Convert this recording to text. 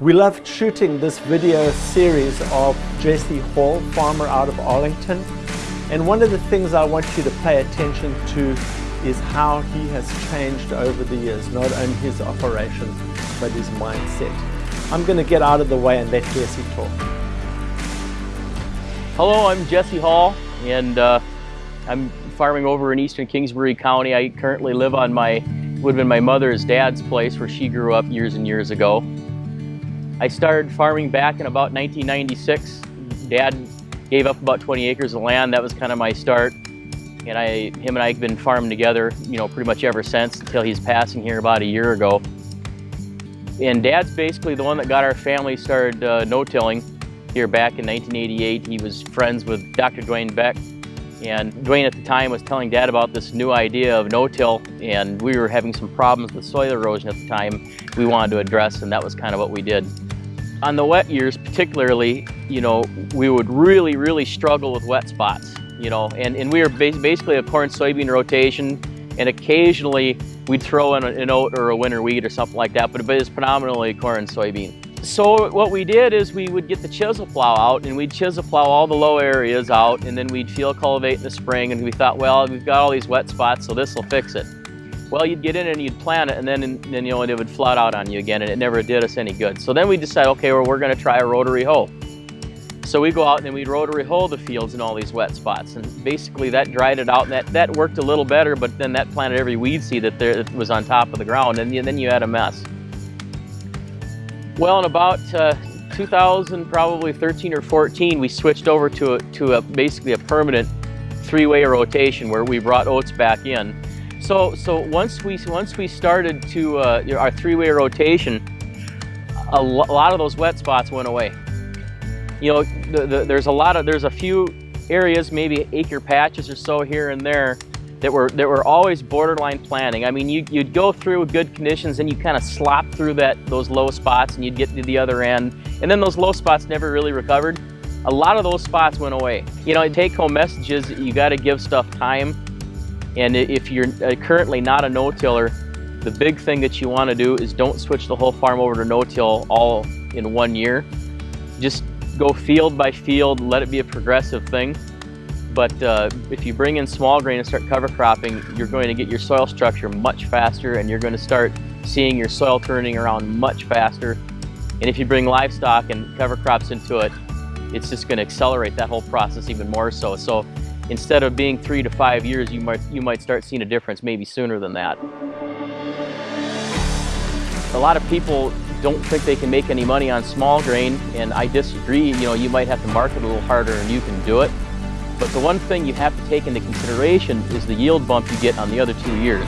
We loved shooting this video series of Jesse Hall, farmer out of Arlington. And one of the things I want you to pay attention to is how he has changed over the years, not only his operations, but his mindset. I'm going to get out of the way and let Jesse talk. Hello, I'm Jesse Hall, and uh, I'm farming over in eastern Kingsbury County. I currently live on my, would have been my mother's dad's place where she grew up years and years ago. I started farming back in about 1996. Dad gave up about 20 acres of land. That was kind of my start. And I, him and I have been farming together, you know, pretty much ever since until he's passing here about a year ago. And Dad's basically the one that got our family started uh, no-tilling here back in 1988. He was friends with Dr. Dwayne Beck. And Dwayne at the time was telling Dad about this new idea of no-till, and we were having some problems with soil erosion at the time we wanted to address, and that was kind of what we did. On the wet years particularly, you know, we would really, really struggle with wet spots, you know, and, and we were basically a corn soybean rotation and occasionally we'd throw in an oat or a winter wheat or something like that, but it's predominantly corn and soybean. So what we did is we would get the chisel plow out and we'd chisel plow all the low areas out and then we'd field cultivate in the spring and we thought, well, we've got all these wet spots, so this will fix it. Well, you'd get in and you'd plant it, and then, and then you know, it would flood out on you again, and it never did us any good. So then we decided, okay, well, we're going to try a rotary hoe. So we go out and we'd rotary hoe the fields in all these wet spots, and basically that dried it out, and that, that worked a little better, but then that planted every weed seed that, there, that was on top of the ground, and then you had a mess. Well, in about uh, 2000, probably 13 or 14, we switched over to a, to a basically a permanent three-way rotation where we brought oats back in. So, so once we once we started to uh, our three-way rotation, a lot of those wet spots went away. You know, the, the, there's a lot of there's a few areas, maybe acre patches or so here and there, that were that were always borderline planting. I mean, you, would go through good conditions and you kind of slop through that those low spots and you'd get to the other end, and then those low spots never really recovered. A lot of those spots went away. You know, take-home messages, you got to give stuff time and if you're uh, currently not a no-tiller, the big thing that you want to do is don't switch the whole farm over to no-till all in one year. Just go field by field, let it be a progressive thing. But uh, if you bring in small grain and start cover cropping, you're going to get your soil structure much faster and you're going to start seeing your soil turning around much faster. And if you bring livestock and cover crops into it, it's just going to accelerate that whole process even more so. So instead of being three to five years, you might, you might start seeing a difference maybe sooner than that. A lot of people don't think they can make any money on small grain, and I disagree. You know, you might have to market a little harder and you can do it. But the one thing you have to take into consideration is the yield bump you get on the other two years.